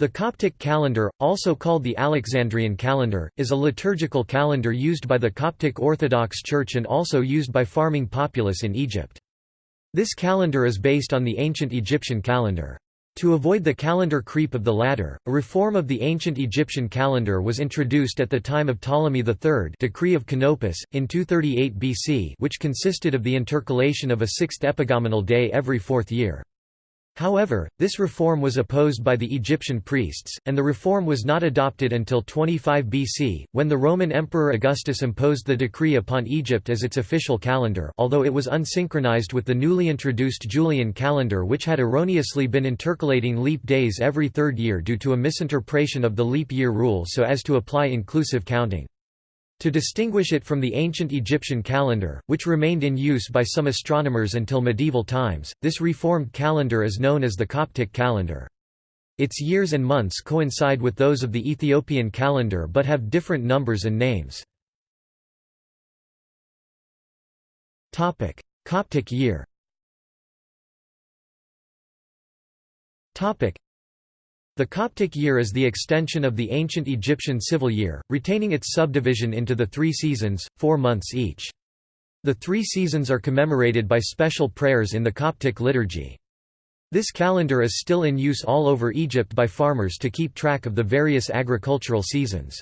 The Coptic calendar, also called the Alexandrian calendar, is a liturgical calendar used by the Coptic Orthodox Church and also used by farming populace in Egypt. This calendar is based on the ancient Egyptian calendar. To avoid the calendar creep of the latter, a reform of the ancient Egyptian calendar was introduced at the time of Ptolemy III decree of Canopus, in 238 BC which consisted of the intercalation of a sixth epagomenal day every fourth year. However, this reform was opposed by the Egyptian priests, and the reform was not adopted until 25 BC, when the Roman Emperor Augustus imposed the decree upon Egypt as its official calendar although it was unsynchronized with the newly introduced Julian calendar which had erroneously been intercalating leap days every third year due to a misinterpretation of the leap year rule so as to apply inclusive counting. To distinguish it from the ancient Egyptian calendar, which remained in use by some astronomers until medieval times, this reformed calendar is known as the Coptic calendar. Its years and months coincide with those of the Ethiopian calendar but have different numbers and names. Coptic year the Coptic year is the extension of the ancient Egyptian civil year, retaining its subdivision into the three seasons, four months each. The three seasons are commemorated by special prayers in the Coptic liturgy. This calendar is still in use all over Egypt by farmers to keep track of the various agricultural seasons.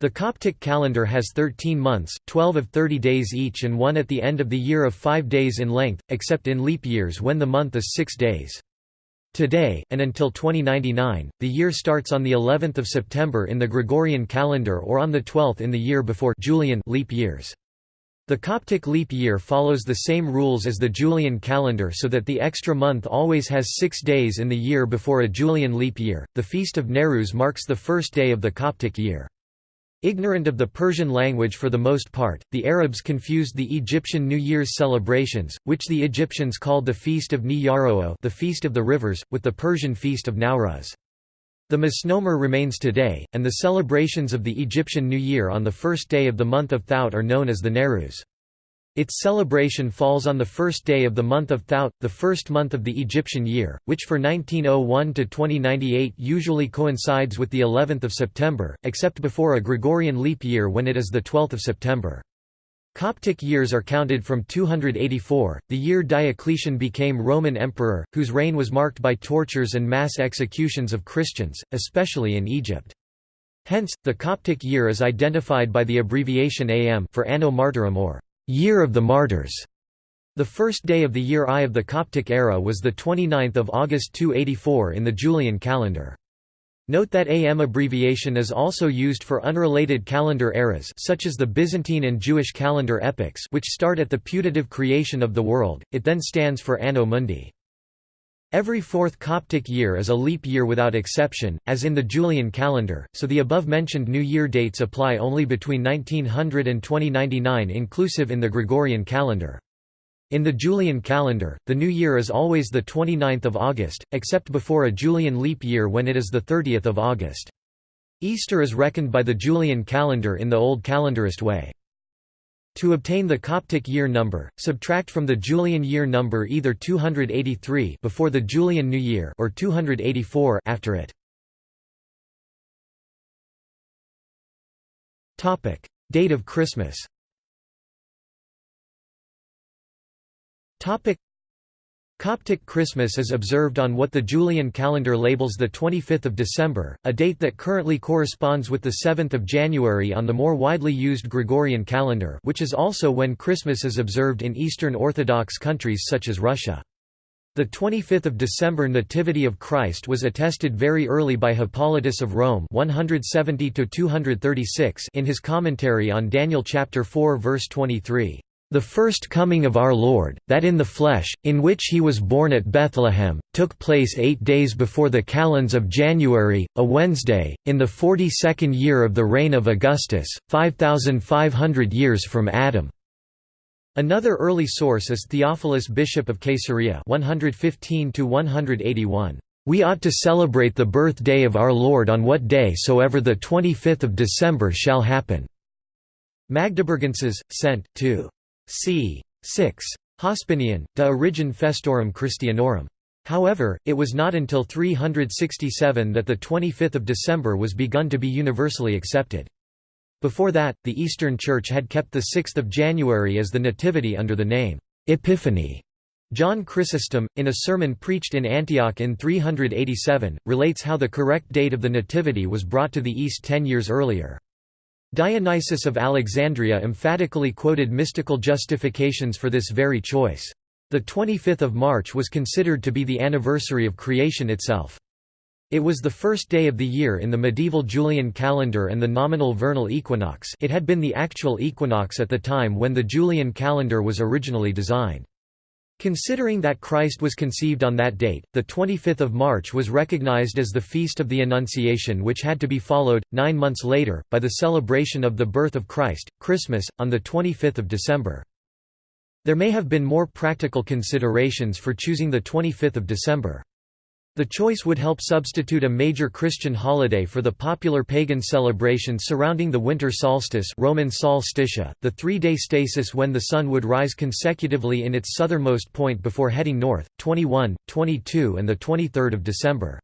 The Coptic calendar has 13 months, 12 of 30 days each and one at the end of the year of 5 days in length, except in leap years when the month is 6 days. Today, and until 2099, the year starts on the 11th of September in the Gregorian calendar or on the 12th in the year before Julian leap years. The Coptic leap year follows the same rules as the Julian calendar so that the extra month always has six days in the year before a Julian leap year. The feast of Nowruz marks the first day of the Coptic year. Ignorant of the Persian language for the most part, the Arabs confused the Egyptian New Year's celebrations, which the Egyptians called the Feast of Ni the Feast of the Rivers, with the Persian Feast of Nowruz. The misnomer remains today, and the celebrations of the Egyptian New Year on the first day of the month of Thout are known as the Nowruz. Its celebration falls on the first day of the month of Thout, the first month of the Egyptian year, which for 1901 to 2098 usually coincides with the 11th of September, except before a Gregorian leap year when it is the 12th of September. Coptic years are counted from 284, the year Diocletian became Roman emperor, whose reign was marked by tortures and mass executions of Christians, especially in Egypt. Hence, the Coptic year is identified by the abbreviation AM for Anno Martyrum or Year of the Martyrs. The first day of the year I of the Coptic era was 29 August 284 in the Julian calendar. Note that AM abbreviation is also used for unrelated calendar eras such as the Byzantine and Jewish calendar epochs which start at the putative creation of the world, it then stands for Anno Mundi. Every fourth Coptic year is a leap year without exception, as in the Julian calendar, so the above-mentioned New Year dates apply only between 1900 and 2099 inclusive in the Gregorian calendar. In the Julian calendar, the New Year is always the 29th of August, except before a Julian leap year when it is the 30th of August. Easter is reckoned by the Julian calendar in the Old Calendarist way. To obtain the Coptic year number, subtract from the Julian year number either 283 before the Julian New Year or 284 after it. Topic: Date of Christmas. Topic: Coptic Christmas is observed on what the Julian calendar labels the 25th of December, a date that currently corresponds with the 7th of January on the more widely used Gregorian calendar which is also when Christmas is observed in Eastern Orthodox countries such as Russia. The 25th of December Nativity of Christ was attested very early by Hippolytus of Rome 170 in his commentary on Daniel chapter 4 verse 23. The first coming of our Lord, that in the flesh, in which he was born at Bethlehem, took place eight days before the calends of January, a Wednesday, in the forty-second year of the reign of Augustus, 5,500 years from Adam." Another early source is Theophilus bishop of Caesarea 115 We ought to celebrate the birthday of our Lord on what day soever the 25th of December shall happen." Magdeburgenses, sent, to c. 6. Hospinian, De Origine Festorum Christianorum. However, it was not until 367 that the 25th of December was begun to be universally accepted. Before that, the Eastern Church had kept the 6th of January as the Nativity under the name, Epiphany. John Chrysostom, in a sermon preached in Antioch in 387, relates how the correct date of the Nativity was brought to the East ten years earlier. Dionysius of Alexandria emphatically quoted mystical justifications for this very choice. The 25th of March was considered to be the anniversary of creation itself. It was the first day of the year in the medieval Julian calendar and the nominal vernal equinox it had been the actual equinox at the time when the Julian calendar was originally designed. Considering that Christ was conceived on that date, the 25th of March was recognized as the Feast of the Annunciation which had to be followed, nine months later, by the celebration of the birth of Christ, Christmas, on the 25th of December. There may have been more practical considerations for choosing the 25th of December. The choice would help substitute a major Christian holiday for the popular pagan celebration surrounding the winter solstice Roman solstitia, the three-day stasis when the sun would rise consecutively in its southernmost point before heading north, 21, 22 and 23 December.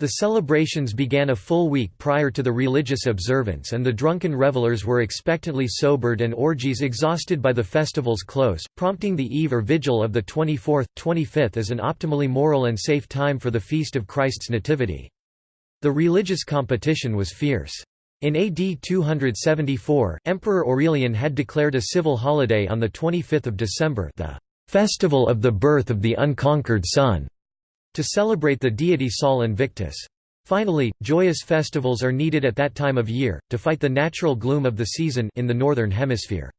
The celebrations began a full week prior to the religious observance and the drunken revelers were expectantly sobered and orgies exhausted by the festival's close, prompting the eve or vigil of the 24th, 25th as an optimally moral and safe time for the feast of Christ's Nativity. The religious competition was fierce. In AD 274, Emperor Aurelian had declared a civil holiday on 25 December the festival of the birth of the unconquered sun to celebrate the deity Sol Invictus. Finally, joyous festivals are needed at that time of year, to fight the natural gloom of the season in the Northern Hemisphere.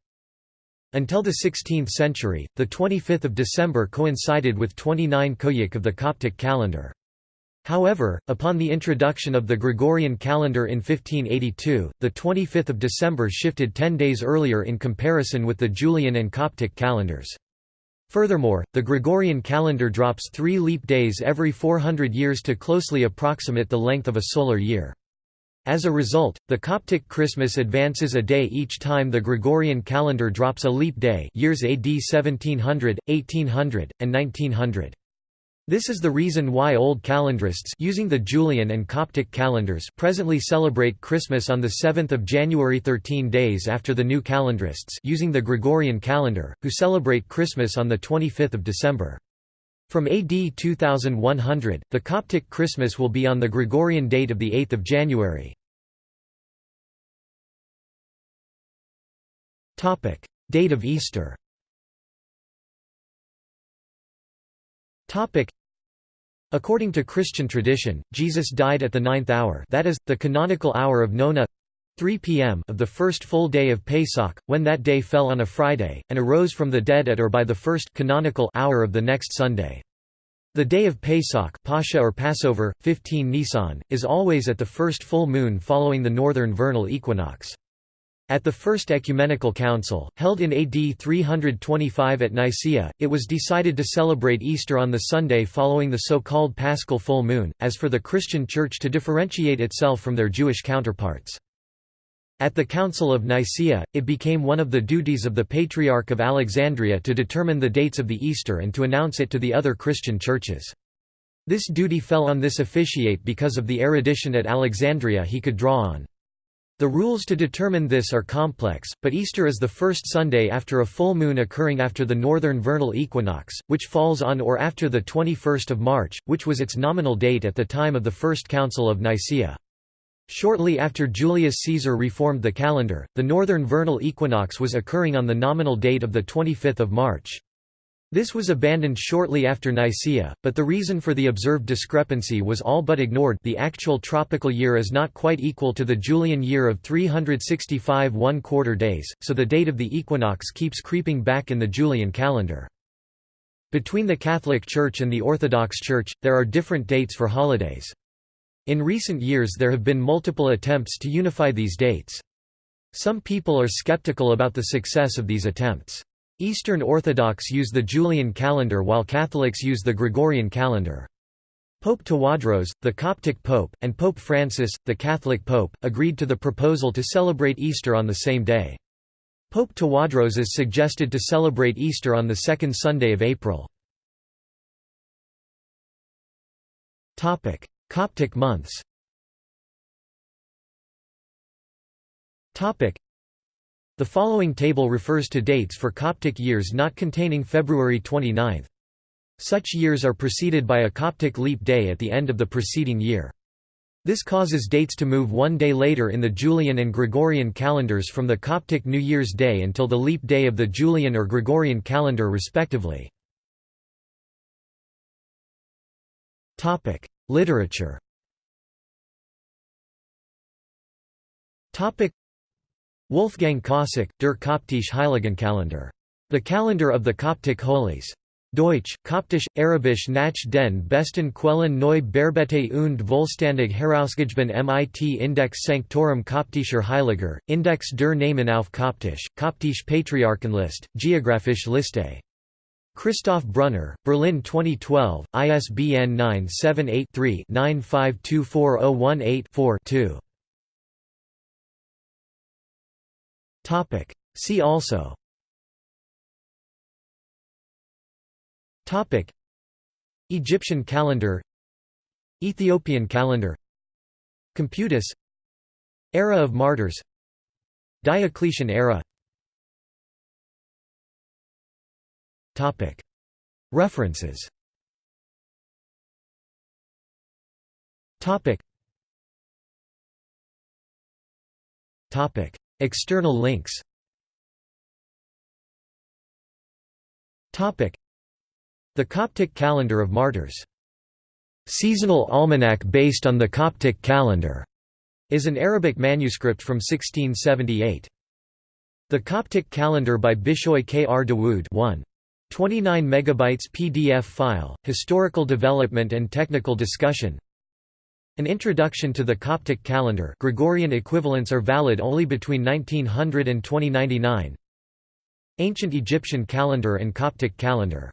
Until the 16th century, the 25th of December coincided with 29 Koiak of the Coptic calendar. However, upon the introduction of the Gregorian calendar in 1582, the 25th of December shifted ten days earlier in comparison with the Julian and Coptic calendars. Furthermore, the Gregorian calendar drops three leap days every 400 years to closely approximate the length of a solar year. As a result, the Coptic Christmas advances a day each time the Gregorian calendar drops a leap day years AD 1700, 1800, and 1900. This is the reason why Old calendarists using the Julian and Coptic calendars presently celebrate Christmas on the 7th of January 13 days after the New calendarists using the Gregorian calendar, who celebrate Christmas on the 25th of December. From AD 2100, the Coptic Christmas will be on the Gregorian date of 8 January. Date of Easter According to Christian tradition, Jesus died at the ninth hour that is, the canonical hour of nona 3 p.m. of the first full day of Pesach, when that day fell on a Friday, and arose from the dead at or by the first canonical hour of the next Sunday. The day of Pesach Pascha or Passover, 15 Nisan, is always at the first full moon following the northern vernal equinox. At the First Ecumenical Council, held in AD 325 at Nicaea, it was decided to celebrate Easter on the Sunday following the so-called Paschal full moon, as for the Christian Church to differentiate itself from their Jewish counterparts. At the Council of Nicaea, it became one of the duties of the Patriarch of Alexandria to determine the dates of the Easter and to announce it to the other Christian churches. This duty fell on this officiate because of the erudition at Alexandria he could draw on. The rules to determine this are complex, but Easter is the first Sunday after a full moon occurring after the northern vernal equinox, which falls on or after the 21st of March, which was its nominal date at the time of the First Council of Nicaea. Shortly after Julius Caesar reformed the calendar, the northern vernal equinox was occurring on the nominal date of 25 March. This was abandoned shortly after Nicaea, but the reason for the observed discrepancy was all but ignored the actual tropical year is not quite equal to the Julian year of 365 one-quarter days, so the date of the equinox keeps creeping back in the Julian calendar. Between the Catholic Church and the Orthodox Church, there are different dates for holidays. In recent years there have been multiple attempts to unify these dates. Some people are skeptical about the success of these attempts. Eastern Orthodox use the Julian calendar while Catholics use the Gregorian calendar. Pope Tawadros, the Coptic pope, and Pope Francis, the Catholic pope, agreed to the proposal to celebrate Easter on the same day. Pope Tawadros is suggested to celebrate Easter on the second Sunday of April. Coptic months The following table refers to dates for Coptic years not containing February 29. Such years are preceded by a Coptic leap day at the end of the preceding year. This causes dates to move one day later in the Julian and Gregorian calendars from the Coptic New Year's Day until the leap day of the Julian or Gregorian calendar respectively. Literature Wolfgang Kosack, Der Koptische Heiligenkalender. The Calendar of the Coptic Holies. Deutsch, Koptisch, Arabisch nach den besten Quellen neu bearbeitet und vollständig herausgegeben mit Index Sanctorum Koptischer Heiliger, Index der Namen auf Koptisch, Koptisch Patriarchenlist, Geographische Liste. Christoph Brunner, Berlin 2012, ISBN 978 3 95240184 2 Topic. See also Topic. Egyptian calendar Ethiopian calendar Computus Era of martyrs Diocletian era Topic. References Topic. Topic. External links The Coptic Calendar of Martyrs. Seasonal almanac based on the Coptic calendar is an Arabic manuscript from 1678. The Coptic Calendar by Bishoy K. R. Dawood 1. 29 megabytes PDF file, historical development and technical discussion an introduction to the Coptic calendar Gregorian equivalents are valid only between 1900 and 2099 Ancient Egyptian calendar and Coptic calendar